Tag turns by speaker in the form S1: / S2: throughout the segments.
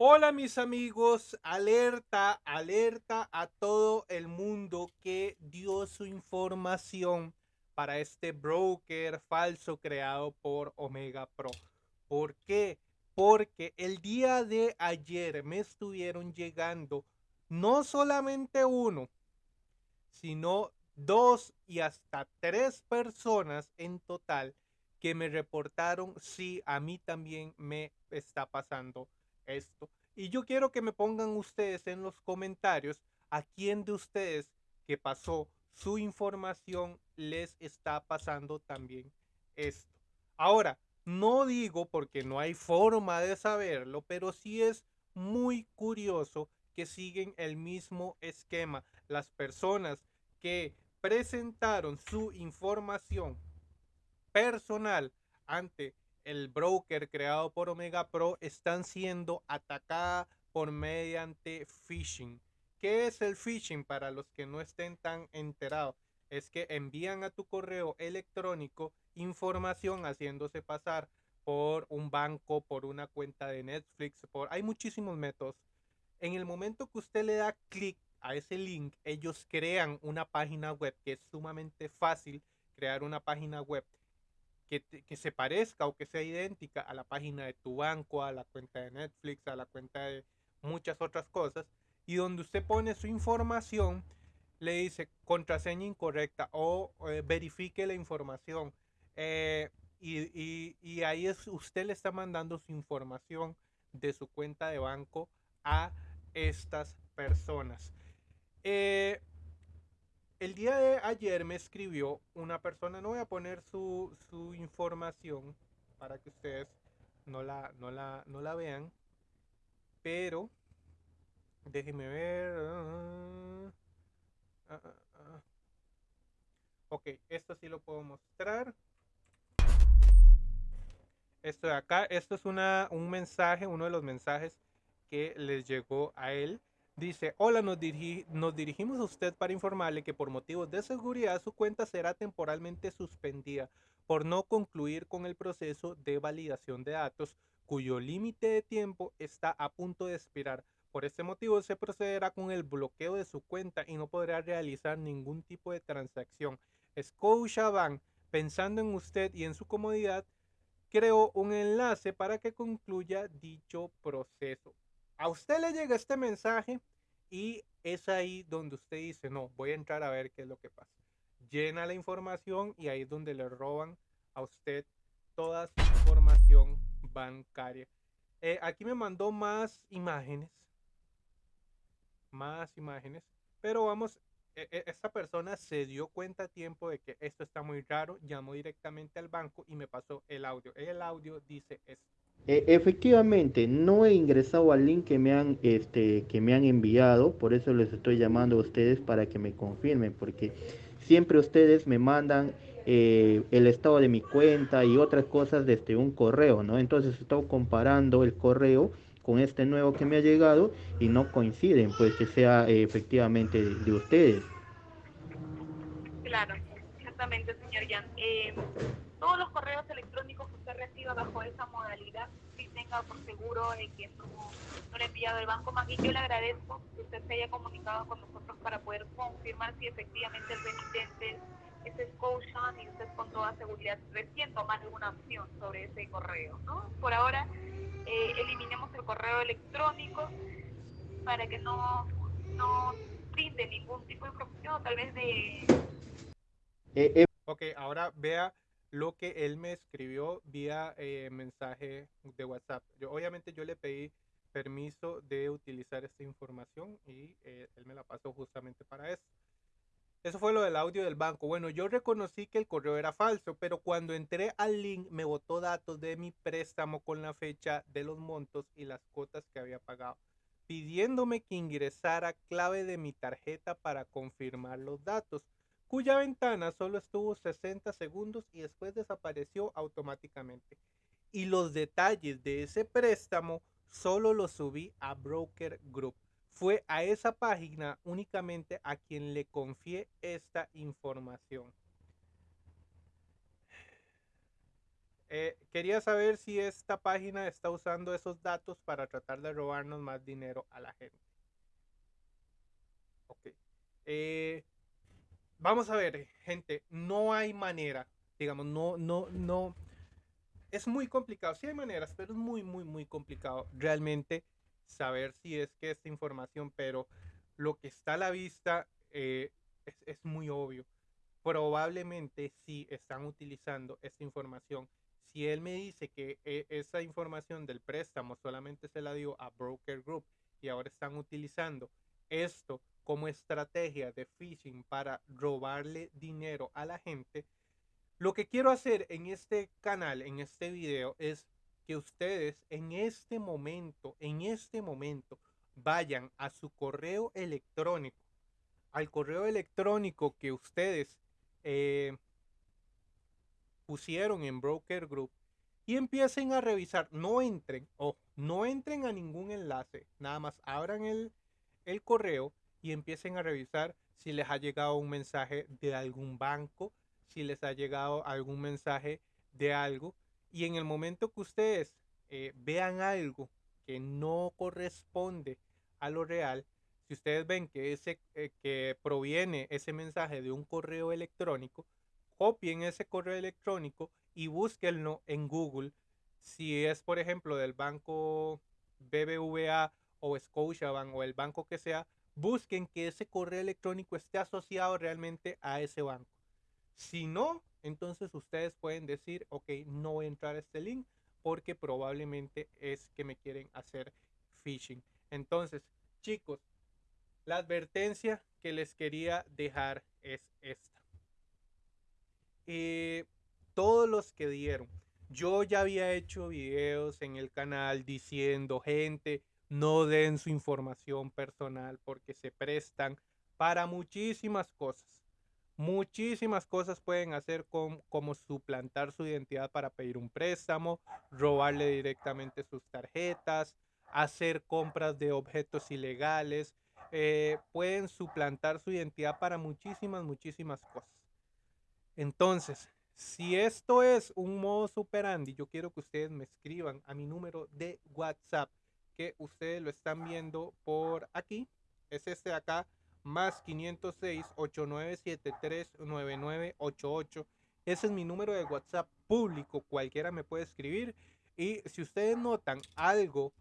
S1: Hola mis amigos, alerta, alerta a todo el mundo que dio su información para este broker falso creado por Omega Pro. ¿Por qué? Porque el día de ayer me estuvieron llegando no solamente uno, sino dos y hasta tres personas en total que me reportaron si a mí también me está pasando esto. Y yo quiero que me pongan ustedes en los comentarios a quién de ustedes que pasó su información les está pasando también esto. Ahora, no digo porque no hay forma de saberlo, pero sí es muy curioso que siguen el mismo esquema. Las personas que presentaron su información personal ante el broker creado por Omega Pro están siendo atacadas por mediante phishing. ¿Qué es el phishing para los que no estén tan enterados? Es que envían a tu correo electrónico información haciéndose pasar por un banco, por una cuenta de Netflix, por hay muchísimos métodos. En el momento que usted le da clic a ese link, ellos crean una página web que es sumamente fácil crear una página web que, se parezca o que sea idéntica a la página de tu banco, a la cuenta de Netflix, a la cuenta de muchas otras cosas, y donde usted pone su información, le dice contraseña incorrecta o eh, verifique la información. Eh, y, ahí es, usted le está mandando su información de su cuenta de banco a estas personas. Eh, el día de ayer me escribió una persona, no voy a poner su, información para que ustedes no la, no la, no la vean, pero déjenme ver. Ah, ok, esto sí lo puedo mostrar. Esto de acá, esto es una, un mensaje, uno de los mensajes que les llegó a él Dice, hola, nos, dirigimos a usted para informarle que por motivos de seguridad su cuenta será temporalmente suspendida por no concluir con el proceso de validación de datos cuyo límite de tiempo está a punto de expirar. Por este motivo se procederá con el bloqueo de su cuenta y no podrá realizar ningún tipo de transacción. Scotiabank, pensando en usted y en su comodidad, creó un enlace para que concluya dicho proceso a usted le llega este mensaje y es ahí donde usted dice, no, voy a entrar a ver qué es lo que pasa. Llena la información y ahí es donde le roban a usted toda su información bancaria. Eh, aquí me mandó más imágenes. Más imágenes. Pero vamos, e, e, esta persona se dio cuenta a tiempo de que esto está muy raro. Llamó directamente al banco y me pasó el audio. El audio dice esto.
S2: E, efectivamente, no he ingresado al link que me han este que me han enviado, por eso les estoy llamando a ustedes para que me confirmen, porque siempre ustedes me mandan eh, el estado de mi cuenta y otras cosas desde un correo, ¿no? Entonces estoy comparando el correo con este nuevo que me ha llegado y no coinciden, pues que sea eh, efectivamente de, ustedes.
S3: Claro, exactamente, señor Jan. Eh, todos los correos electrónicos que usted reciba bajo esa modalidad, sí tenga por seguro de que no, no le ha enviado el banco. Más bien yo le agradezco que usted se haya comunicado con nosotros para poder confirmar si efectivamente el remitente es Scotiabank y usted con toda seguridad recién tomar alguna opción sobre ese correo. ¿no? Por ahora, eh, eliminemos el correo electrónico para que no, no brinde ningún tipo de información, tal vez de...
S1: Eh, eh. Ok, ahora vea lo que él me escribió vía eh, mensaje de WhatsApp. Yo, obviamente yo le pedí permiso de utilizar esta información y eh, él me la pasó justamente para eso. Eso fue lo del audio del banco. Bueno, yo reconocí que el correo era falso, pero cuando entré al link me botó datos de mi préstamo con la fecha de los montos y las cuotas que había pagado, pidiéndome que ingresara clave de mi tarjeta para confirmar los datos cuya ventana solo estuvo 60 segundos y después desapareció automáticamente. Y los detalles de ese préstamo solo los subí a Broker Group. Fue a esa página únicamente a quien le confié esta información. Eh, quería saber si esta página está usando esos datos para tratar de robarnos más dinero a la gente. Ok. Eh, vamos a ver, gente, no hay manera, digamos, no, no, no. Es muy complicado, sí hay maneras, pero es muy, muy, muy complicado realmente saber si es que esta información, pero lo que está a la vista eh, es, muy obvio. Probablemente sí están utilizando esta información si él me dice que eh, esa información del préstamo solamente se la dio a Broker Group y ahora están utilizando esto como estrategia de phishing para robarle dinero a la gente, lo que quiero hacer en este canal, en este video, es que ustedes en este momento, en este momento, vayan a su correo electrónico, al correo electrónico que ustedes eh, pusieron en Broker Group y empiecen a revisar. No entren, o no entren a ningún enlace, nada más abran el, el correo empiecen a revisar si les ha llegado un mensaje de algún banco, si les ha llegado algún mensaje de algo. Y en el momento que ustedes eh, vean algo que no corresponde a lo real, si ustedes ven que, ese, eh, que proviene ese mensaje de un correo electrónico, copien ese correo electrónico y búsquenlo en Google. Si es, por ejemplo, del banco BBVA o Scotiabank o el banco que sea, busquen que ese correo electrónico esté asociado realmente a ese banco. Si no, entonces ustedes pueden decir, ok, no voy a entrar a este link porque probablemente es que me quieren hacer phishing. Entonces, chicos, la advertencia que les quería dejar es esta. Eh, todos los que dieron. Yo ya había hecho videos en el canal diciendo, gente, no den su información personal porque se prestan para muchísimas cosas. Muchísimas cosas pueden hacer como suplantar su identidad para pedir un préstamo, robarle directamente sus tarjetas, hacer compras de objetos ilegales. Eh, pueden suplantar su identidad para muchísimas, muchísimas cosas. Entonces, si esto es un modo superandi, yo quiero que ustedes me escriban a mi número de WhatsApp, que ustedes lo están viendo por aquí. Es este de acá, más 506-8973-9988. Ese es mi número de WhatsApp público, cualquiera me puede escribir. Y si ustedes notan algo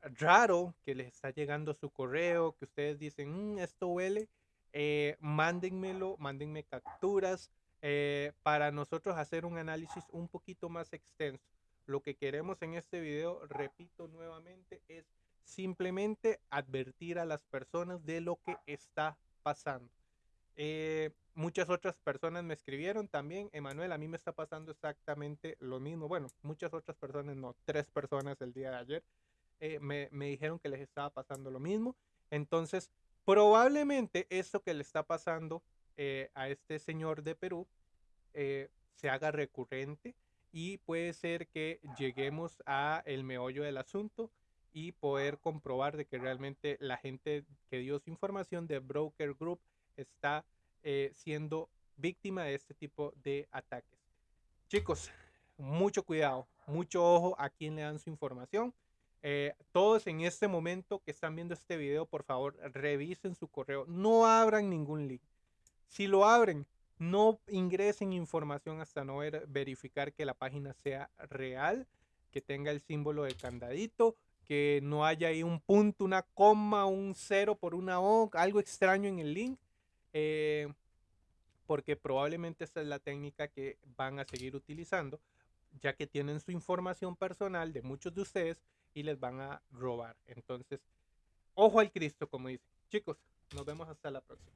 S1: raro que les está llegando su correo, que ustedes dicen, mm, esto huele, eh, mándenmelo, mándenme capturas eh, para nosotros hacer un análisis un poquito más extenso. Lo que queremos en este video, repito nuevamente, es simplemente advertir a las personas de lo que está pasando. Eh, muchas otras personas me escribieron también, Emanuel, a mí me está pasando exactamente lo mismo. Bueno, muchas otras personas, no, tres personas el día de ayer me, me dijeron que les estaba pasando lo mismo. Entonces, Probablemente esto que le está pasando eh, a este señor de Perú eh, se haga recurrente y puede ser que lleguemos a el meollo del asunto y poder comprobar de que realmente la gente que dio su información de Broker Group está eh, siendo víctima de este tipo de ataques. Chicos, mucho cuidado, mucho ojo a quien le dan su información. Eh, todos en este momento que están viendo este video, por favor, revisen su correo. No abran ningún link. Si lo abren, no ingresen información hasta no verificar que la página sea real, que tenga el símbolo de candadito, que no haya ahí un punto, una coma, un cero por una O, algo extraño en el link. Eh, porque probablemente esta es la técnica que van a seguir utilizando, ya que tienen su información personal de muchos de ustedes y les van a robar. Entonces, ojo al Cristo, como dice. Chicos, nos vemos hasta la próxima.